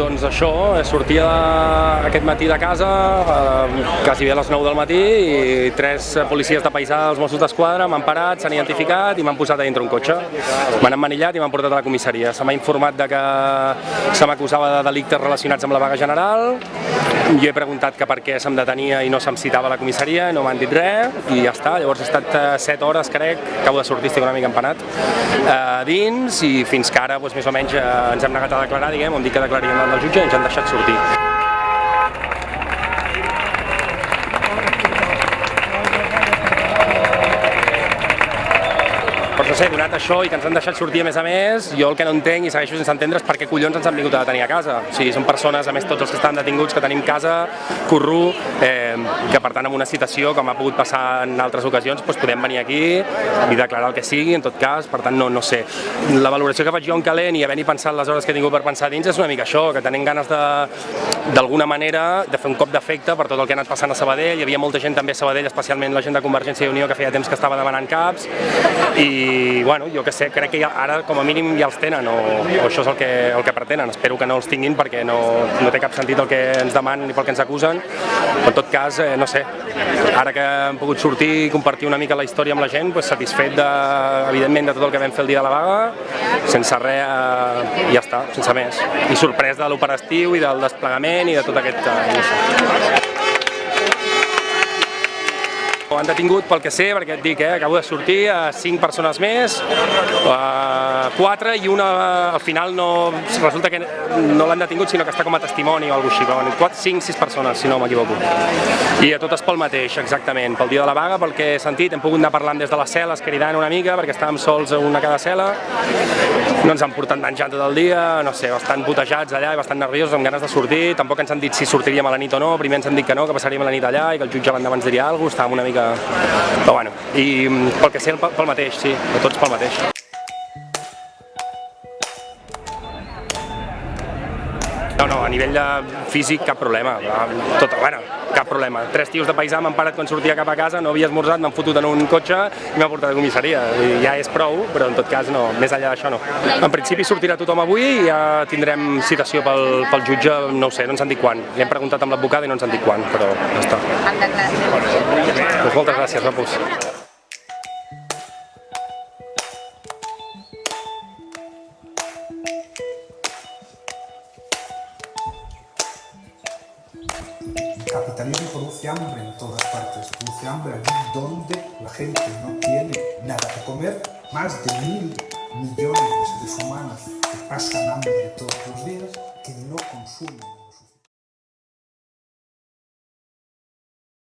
Doncs això, sortia de, aquest matí de casa, eh, quasi bé a les 9 del matí, i tres policies de paisà dels Mossos d'Esquadra m'han parat, s'han identificat i m'han posat a dintre un cotxe. M'han emmanillat i m'han portat a la comissaria. Se m'ha informat de que se m'acusava de delictes relacionats amb la vaga general, jo he preguntat que per què se'm detenia i no se'm citava a la comissaria, no m'han dit res, i ja està. Llavors he estat 7 hores, crec, acabo de sortir, estic una mica empanat, eh, dins, i fins que ara, doncs, més o menys, eh, ens hem negat a declarar, diguem, hem dit que declaríem davant del jutge i ens Doncs no sé, donat això i que ens han deixat sortir a més a més, jo el que no entenc i segueixo sense entendre és per què collons ens han vingut a detenir a casa. O sigui, són persones, a més tots els que estan detinguts, que tenim casa, curru, eh, que per tant amb una citació, com ha pogut passar en altres ocasions, doncs podem venir aquí i declarar el que sigui, en tot cas, per tant no, no sé. La valoració que faig jo en calent i havent-hi pensat les hores que he tingut per pensar dins és una mica això, que tenim ganes d'alguna manera, de fer un cop d'efecte per tot el que ha anat passant a Sabadell. Hi havia molta gent també a Sabadell, especialment la gent de Convergència i Unió, que feia temps que estava demanant caps, i bueno, jo que sé, crec que ja, ara com a mínim ja els tenen, o, o això és el que, el que pretenen. Espero que no els tinguin perquè no, no té cap sentit el que ens demanen ni pel que ens acusen, en tot cas, eh, no sé, ara que hem pogut sortir i compartir una mica la història amb la gent, pues, satisfet de, evidentment de tot el que vam fer el dia de la vaga, sense res, eh, ja està, sense més. I sorprès de l'operatiu i del desplegament i de tot aquest... Eh, no sé. Ho han detingut pel que sé, perquè et dic, eh, acabo de sortir, a cinc persones més, a quatre i una al final no, resulta que no l'han detingut sinó que està com a testimoni o alguna cosa així, quatre, cinc, sis persones, si no m'equivoco. I a totes pel mateix, exactament, pel dia de la vaga, pel que he sentit, hem pogut anar parlant des de les cel·les, cridant una mica, perquè estàvem sols una cada cel·la, no ens han portat menjant tot el dia, no sé, bastant putejats allà i bastant nerviosos, amb ganes de sortir, tampoc ens han dit si sortiríem a la nit o no, primer ens han dit que no, que passaríem la nit allà i que el jutge l'endemà ens diria alguna cosa, estàvem una mica però bueno, i mm, pel que sé, pel mateix, sí, de tots pel mateix. No, no, a nivell de físic cap problema, tot, bueno, cap problema. Tres tios de paisà m'han parat quan sortia cap a casa, no havia esmorzat, m'han fotut en un cotxe i m'ha portat a comissaria. I ja és prou, però en tot cas no, més enllà d'això no. En principi sortirà tothom avui i ja tindrem citació pel, pel jutge, no ho sé, no ens han dit quan. Li hem preguntat amb l'advocada i no ens han dit quan, però ja està. Doncs moltes gràcies, Rapus. Capitalismo produce hambre en todas partes, produce hambre allí donde la gente no tiene nada que comer, más de mil millones de seres humanos que pasan hambre todos los días, que no consumen